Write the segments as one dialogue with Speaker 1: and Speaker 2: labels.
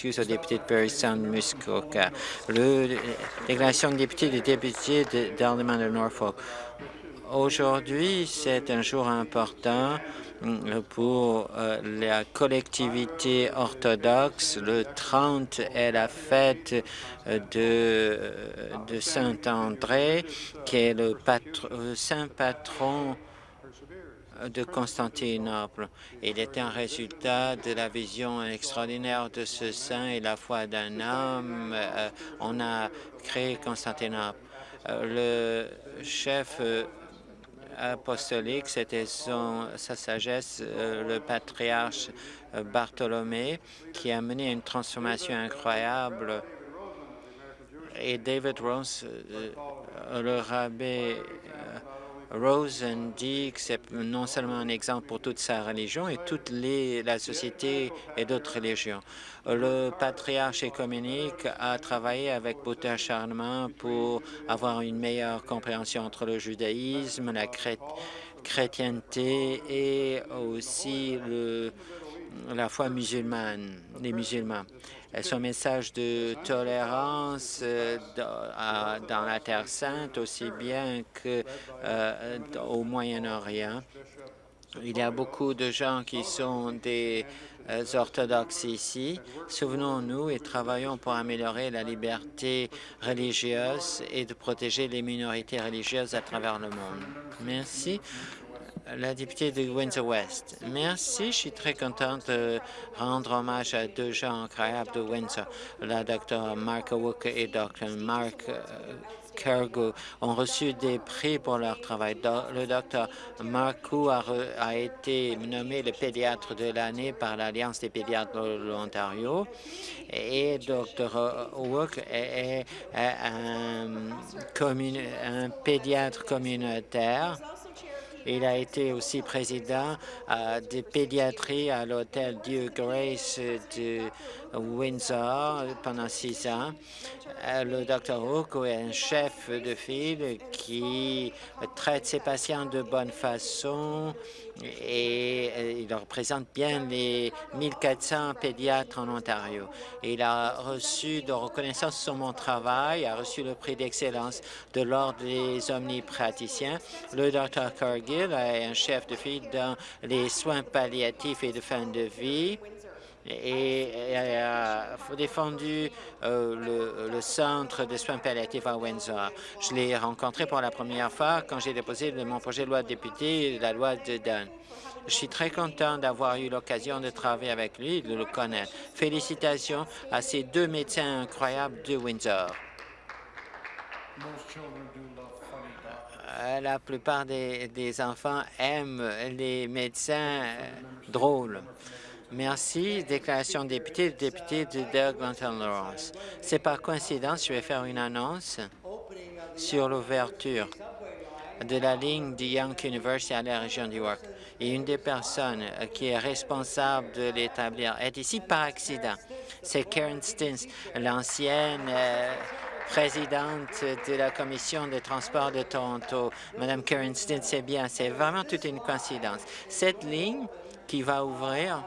Speaker 1: excuses au député de Perry Sound Muskoka. Le déclaration de député des députés d'Alderman de Norfolk. Aujourd'hui, c'est un jour important mm, pour euh, la collectivité orthodoxe. Le 30 est la fête euh, de, de Saint-André, qui est le saint patron de Constantinople. Il est un résultat de la vision extraordinaire de ce saint et la foi d'un homme. Euh, on a créé Constantinople. le chef apostolique, c'était sa sagesse, euh, le patriarche euh, Bartholomé, qui a mené une transformation incroyable. Et David euh, le rabbin Rosen dit que c'est non seulement un exemple pour toute sa religion et toute la société et d'autres religions. Le patriarche économique a travaillé avec beaucoup d'acharnement pour avoir une meilleure compréhension entre le judaïsme, la chrétienté et aussi le, la foi musulmane, les musulmans. Son message de tolérance euh, dans la Terre sainte, aussi bien qu'au euh, Moyen-Orient. Il y a beaucoup de gens qui sont des euh, orthodoxes ici. Souvenons-nous et travaillons pour améliorer la liberté religieuse et de protéger les minorités religieuses à travers le monde. Merci la députée de Windsor-West. Merci, je suis très contente de rendre hommage à deux gens incroyables de Windsor, la Dr. Mark Wook et Dr. Mark euh, Cargo ont reçu des prix pour leur travail. Le docteur Marco a, a, été nommé le pédiatre de l'année par l'Alliance des pédiatres de l'Ontario et Dr. Wook est, un, un pédiatre communautaire il a été aussi président euh, de pédiatrie à l'hôtel Dieu Grace de Windsor pendant six ans. Euh, le Dr. Hook est un chef de file qui traite ses patients de bonne façon et euh, il représente bien les 1400 pédiatres en Ontario. Il a reçu de reconnaissance sur mon travail, a reçu le prix d'excellence de l'Ordre des omnipraticiens. Le Dr. Cargill est un chef de file dans les soins palliatifs et de fin de vie et a défendu euh, le, centre de soins palliatifs à Windsor. Je l'ai rencontré pour la première fois quand j'ai déposé mon projet de loi de député, la loi de Dunn. Je suis très content d'avoir eu l'occasion de travailler avec lui et de le connaître. Félicitations à ces deux médecins incroyables de Windsor. Euh, la plupart des, enfants aiment les médecins euh, drôles. Merci. Déclaration député, député de Doug-Lawrence. C'est par coïncidence, je vais faire une annonce sur l'ouverture de la ligne de Young University à la région du York. Et une des personnes qui est responsable de l'établir est ici par accident. C'est Karen Stins, l'ancienne euh, présidente de la Commission des transports de Toronto. Madame Karen Stins, c'est bien, c'est vraiment toute une coïncidence. Cette ligne qui va ouvrir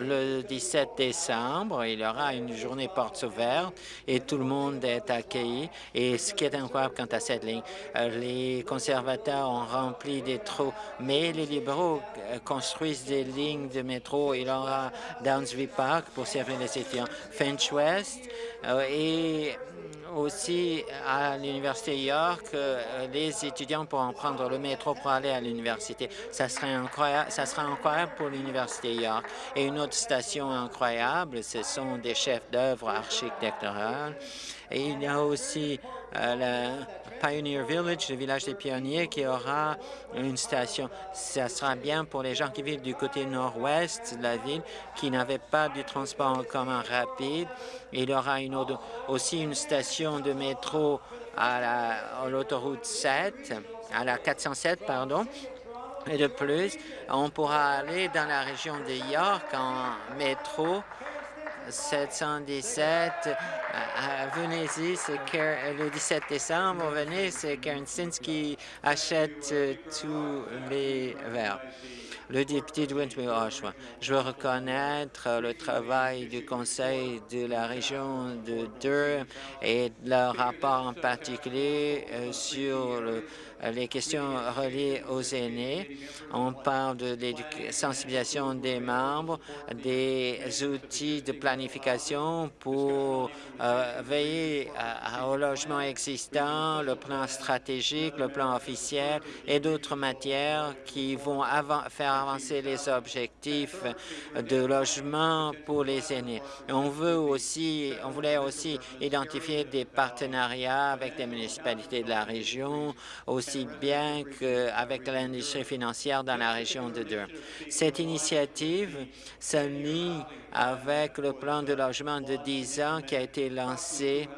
Speaker 1: le 17 décembre, il y aura une journée portes ouvertes et tout le monde est accueilli. Et ce qui est incroyable quant à cette ligne, euh, les conservateurs ont rempli des trous, mais les libéraux euh, construisent des lignes de métro. Il y aura Downsview Park pour servir les étudiants, Finch West euh, et aussi à l'Université York, euh, les étudiants pourront prendre le métro pour aller à l'université. Ça serait incroyable, ça sera incroyable pour l'Université York. Et une autre station incroyable, ce sont des chefs d'œuvre architecturales. Et il y a aussi le Pioneer Village, le village des pionniers, qui aura une station. Ça sera bien pour les gens qui vivent du côté nord-ouest de la ville, qui n'avaient pas du transport en commun rapide. Il y aura aussi une station de métro à l'autoroute 7, à la 407, pardon, et de plus, on pourra aller dans la région de York en métro 717. Euh, euh, venez-y, c'est le 17 décembre. Venez, c'est Karen Stins achète euh, tous les verres. Le député de Wentworth-Oshawa, je veux reconnaître le travail du Conseil de la région de Durham et leur rapport en particulier euh, sur le les questions reliées aux aînés. On parle de sensibilisation des membres, des outils de planification pour euh, veiller au logement existant, le plan stratégique, le plan officiel et d'autres matières qui vont faire avancer les objectifs de logement pour les aînés. On veut aussi, on voulait aussi identifier des partenariats avec des municipalités de la région, aussi bien qu'avec l'industrie financière dans la région de Durham. Cette initiative s'aligne avec le plan de logement de 10 ans qui a été lancé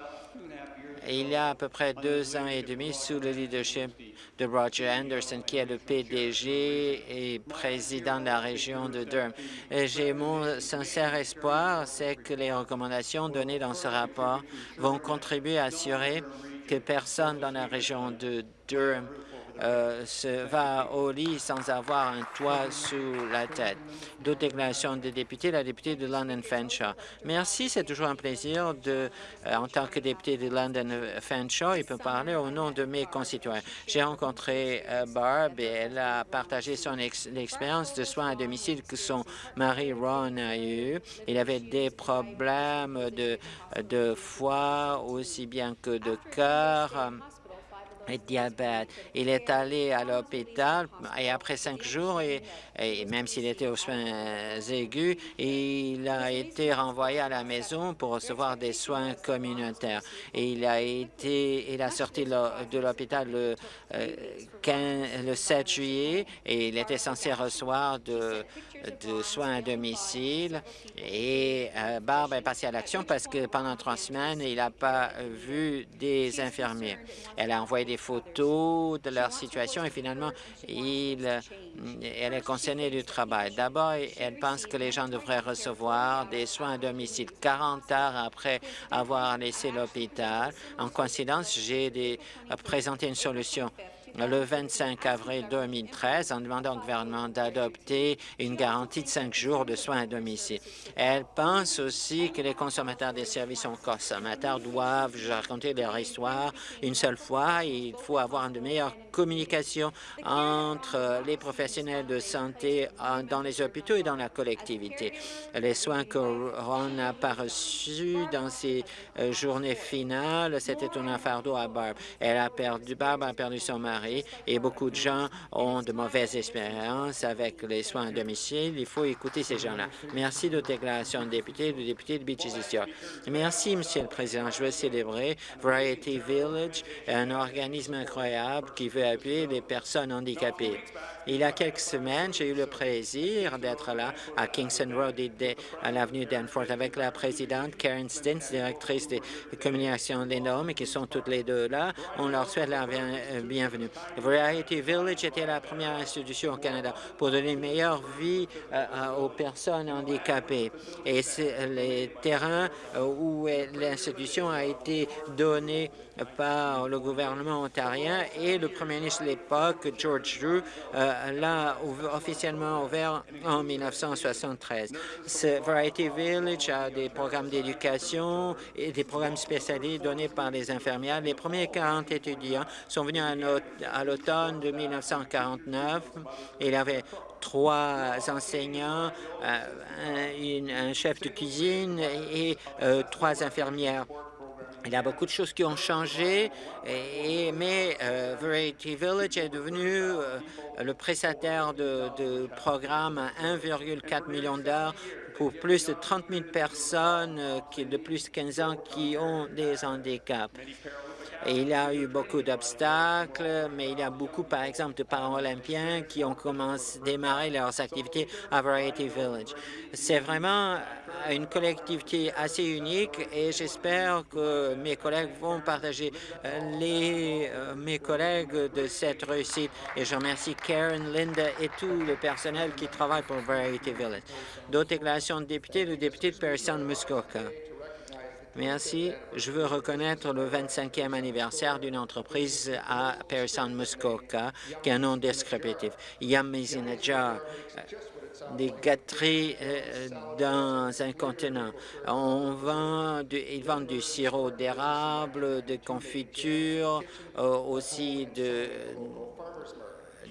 Speaker 1: il y a à peu près deux ans et demi sous le leadership de Roger Anderson, qui est le PDG et président de la région de Durham. J'ai mon sincère espoir, c'est que les recommandations données dans ce rapport vont contribuer à assurer que personne dans la région de Durham euh, se va au lit sans avoir un toit sous la tête. D'autres déclarations de députés, la députée de London Fanshawe. Merci, c'est toujours un plaisir de, euh, en tant que député de London Fanshawe, il peut parler au nom de mes concitoyens. J'ai rencontré euh, Barb et elle a partagé son expérience de soins à domicile que son mari Ron a eu. Il avait des problèmes de, de foie aussi bien que de cœur diabète. Il est allé à l'hôpital et après cinq jours, et, même s'il était aux soins aigus, il a été renvoyé à la maison pour recevoir des soins communautaires. Et il a été, il a sorti de l'hôpital le, euh, le 7 juillet et il était censé recevoir de, soins à domicile. Et euh, Barbe est passée à l'action parce que pendant trois semaines, il n'a pas vu des infirmiers. Elle a envoyé des photos de leur situation et finalement, il, elle est D'abord, elle pense que les gens devraient recevoir des soins à domicile 40 heures après avoir laissé l'hôpital. En coïncidence, j'ai présenté une solution le 25 avril 2013 en demandant au gouvernement d'adopter une garantie de cinq jours de soins à domicile. Elle pense aussi que les consommateurs des services aux consommateurs doivent raconter leur histoire une seule fois. Il faut avoir une meilleure communication entre les professionnels de santé dans les hôpitaux et dans la collectivité. Les soins que Ron n'a pas reçus dans ses euh, journées finales, c'était un fardeau à Barb. Elle a perdu, Barb a perdu son mari et beaucoup de gens ont de mauvaises expériences avec les soins à domicile. Il faut écouter ces gens-là. Merci de déclaration de député, du député de Beaches Merci, Monsieur le Président. Je veux célébrer Variety Village, un organisme incroyable qui veut appuyer les personnes handicapées. Il y a quelques semaines, j'ai eu le plaisir d'être là à Kingston Road à l'avenue Danforth avec la présidente Karen Stintz, directrice des communications des normes, qui sont toutes les deux là. On leur souhaite la euh, bienvenue. Variety Village était la première institution au Canada pour donner une meilleure vie euh, euh, aux personnes handicapées. Et c'est les terrains où l'institution a été donnée par le gouvernement ontarien et le premier ministre de l'époque, George Drew, l'a officiellement ouvert en 1973. Ce Variety Village a des programmes d'éducation et des programmes spécialisés donnés par les infirmières. Les premiers 40 étudiants sont venus à l'automne de 1949. Il avait trois enseignants, euh, un, chef de cuisine et euh, trois infirmières. Il y a beaucoup de choses qui ont changé, et, mais euh, Variety Village est devenu le prestataire de, de programmes à 1,4 million d'heures pour plus de 30 000 personnes qui, de plus de 15 ans qui ont des handicaps il y a eu beaucoup d'obstacles, mais il y a beaucoup, par exemple, de paralympiens qui ont commencé à démarrer leurs activités à Variety Village. C'est vraiment une collectivité assez unique et j'espère que mes collègues vont partager euh, euh, mes collègues de cette réussite. Et je remercie Karen, Linda et tout le personnel qui travaille pour Variety Village. D'autres déclarations de députés, le député de Person Muskoka. Merci. Je veux reconnaître le 25e anniversaire d'une entreprise à Pearson Muskoka, qui a un nom descriptif. Yamizinajar, des gâteries euh, dans un continent. On vend du, ils vendent du sirop d'érable, de confiture, euh, aussi de,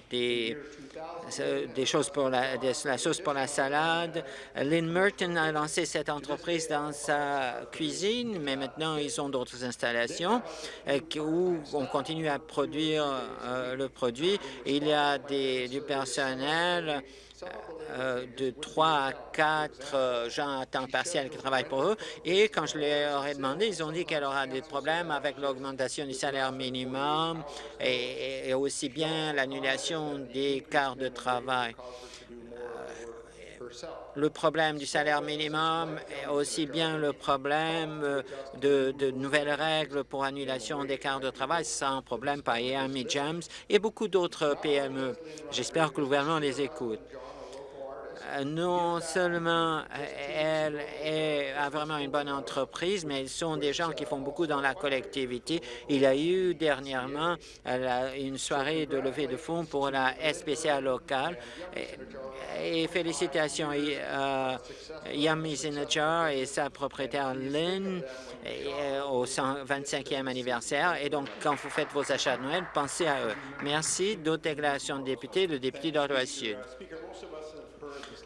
Speaker 1: des des choses pour la, sauce pour la salade. Lynn Merton a lancé cette entreprise dans sa cuisine, mais maintenant ils ont d'autres installations euh, où on continue à produire euh, le produit. Il y a du personnel de 3 à 4 gens à temps partiel qui travaillent pour eux. Et quand je leur ai demandé, ils ont dit qu'elle aura des problèmes avec l'augmentation du salaire minimum et, et aussi bien l'annulation des quarts de travail le problème du salaire minimum et aussi bien le problème de, nouvelles règles pour annulation des quarts de travail. Un problème par Miami James et beaucoup d'autres PME. J'espère que le gouvernement les écoute non seulement elle est, a vraiment une bonne entreprise, mais ils sont des gens qui font beaucoup dans la collectivité. Il y a eu dernièrement une soirée de levée de fonds pour la SPCA locale. Et, félicitations à Yami Zinachar et sa propriétaire Lynn au 25e anniversaire. Et donc, quand vous faites vos achats de Noël, pensez à eux. Merci. D'autres déclarations de députés, le député d'Ottawa-Sud.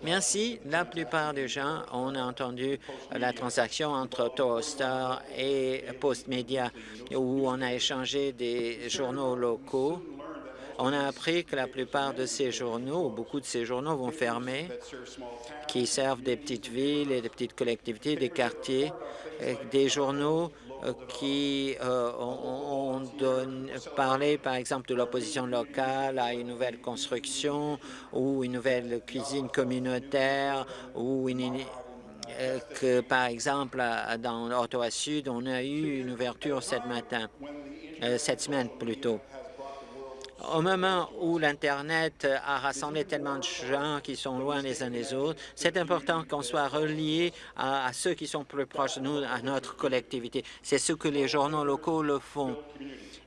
Speaker 1: Merci. La plupart des gens ont entendu la transaction entre Toaster et Postmedia où on a échangé des journaux locaux. On a appris que la plupart de ces journaux, beaucoup de ces journaux vont fermer, qui servent des petites villes et des petites collectivités, des quartiers, des journaux qui euh, ont, parlé, par exemple, de l'opposition locale à une nouvelle construction ou une nouvelle cuisine communautaire ou euh, que, par exemple, dans Ottawa-Sud, on a eu une ouverture cette matin, cette semaine plutôt. Au moment où l'Internet a rassemblé tellement de gens qui sont loin les uns des autres, c'est important qu'on soit relié à, ceux qui sont plus proches de nous, à notre collectivité. C'est ce que les journaux locaux le font.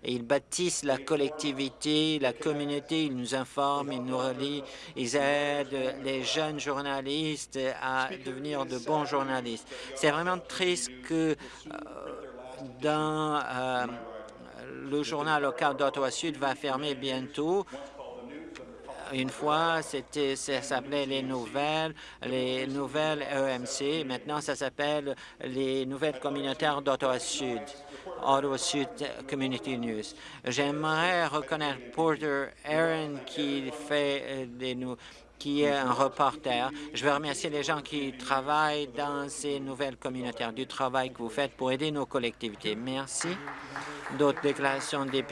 Speaker 1: ils bâtissent la collectivité, la communauté, ils nous informent, ils nous relient, ils aident les jeunes journalistes à devenir de bons journalistes. C'est vraiment triste que euh, dans euh, le journal local d'Ottawa-Sud va fermer bientôt. Une fois, c'était, ça s'appelait Les Nouvelles, les Nouvelles EMC. Maintenant, ça s'appelle les Nouvelles communautaires d'Ottawa-Sud. Ottawa Sud Community News. J'aimerais reconnaître Porter Aaron qui fait euh, des, qui est un reporter. Je veux remercier les gens qui travaillent dans ces nouvelles communautaires, du travail que vous faites pour aider nos collectivités. Merci. D'autres déclarations de.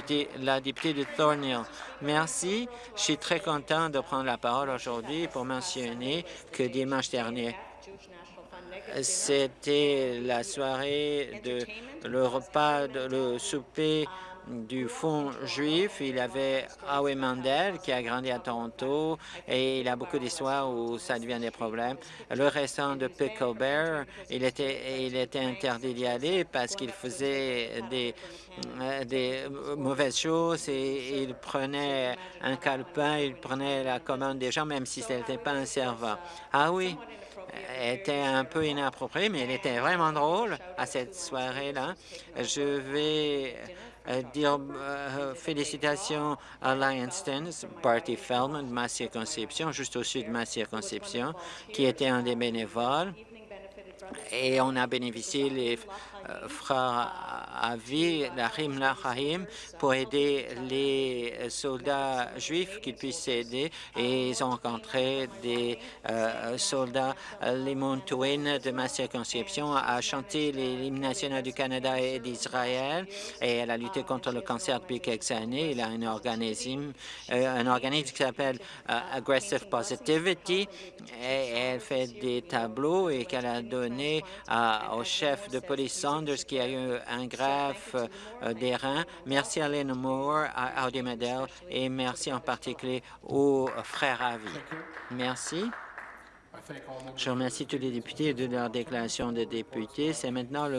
Speaker 1: La députée de Thornhill. Merci. Je suis très content de prendre la parole aujourd'hui pour mentionner que dimanche dernier, c'était la soirée de le repas, de, le souper du Fonds juif. Il avait Howie Mandel qui a grandi à Toronto et il a beaucoup d'histoires où ça devient des problèmes. Le restaurant de Pickle Bear, il était, il interdit d'y aller parce qu'il faisait des, mauvaises choses et il prenait un calepin, il prenait la commande des gens même si ce n'était pas un serveur. Ah oui, était un peu inapproprié, mais il était vraiment drôle à cette soirée-là. Je vais dire euh, félicitations à Lionston, Party Feldman ma circonscription, juste au sud de ma circonscription, qui était un des bénévoles. Et on a bénéficié les euh, frères Avi, la Rahim, pour aider les soldats juifs qui puissent aider. Et ils ont rencontré des euh, soldats. Limon Twain de ma circonscription a chanté l'hymne national du Canada et d'Israël et elle a lutté contre le cancer depuis quelques années. Il a un organisme, euh, un organisme qui s'appelle Aggressive Positivity et elle fait des tableaux et qu'elle a donné au chef de police Sanders qui a eu un greffe euh, des reins. Merci à Lynn Moore, à Audi Medel et merci en particulier aux frères Avi. Merci. Je remercie tous les députés de leur déclaration de députés. C'est maintenant le